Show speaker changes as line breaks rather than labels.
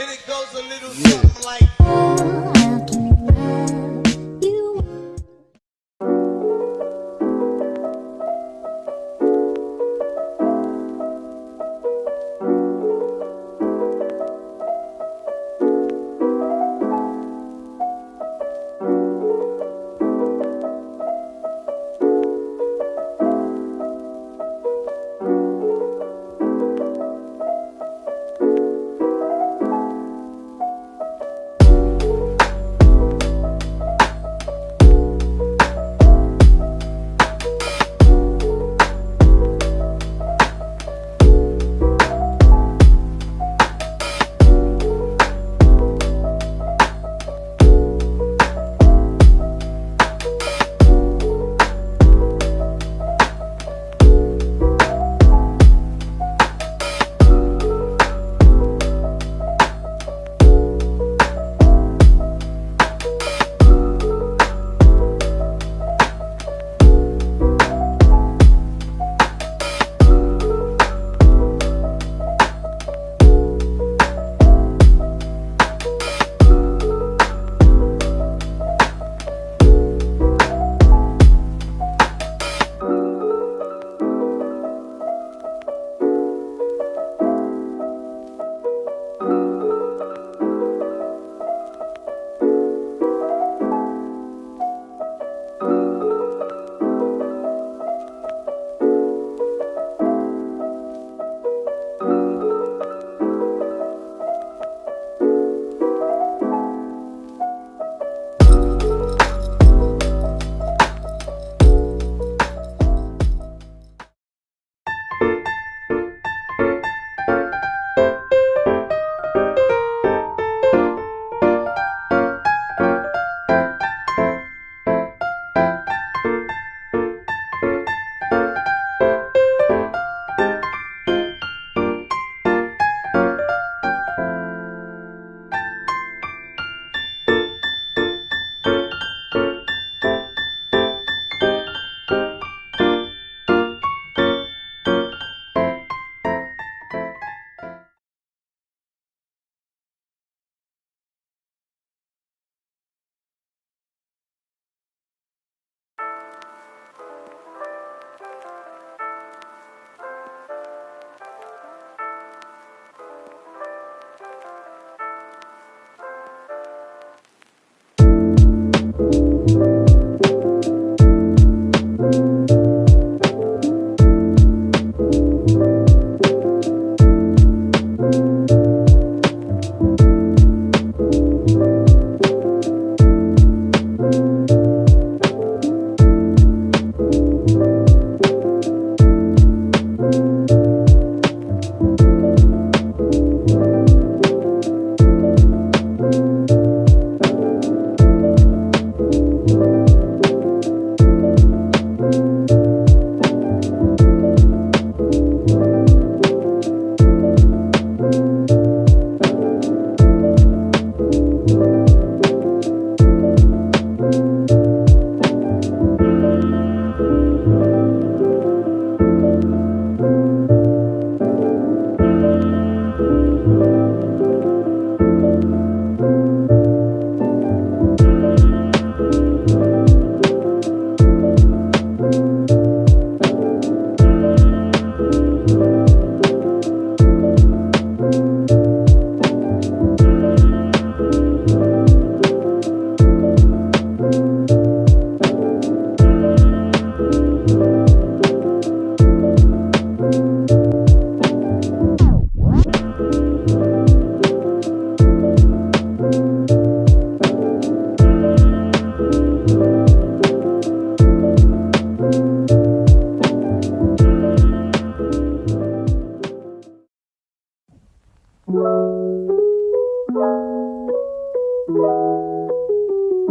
And it goes a little something like.